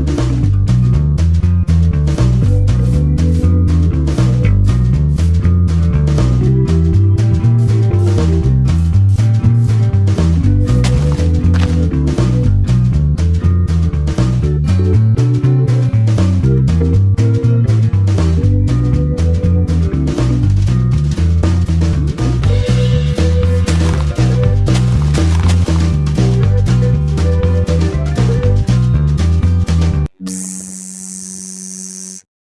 you.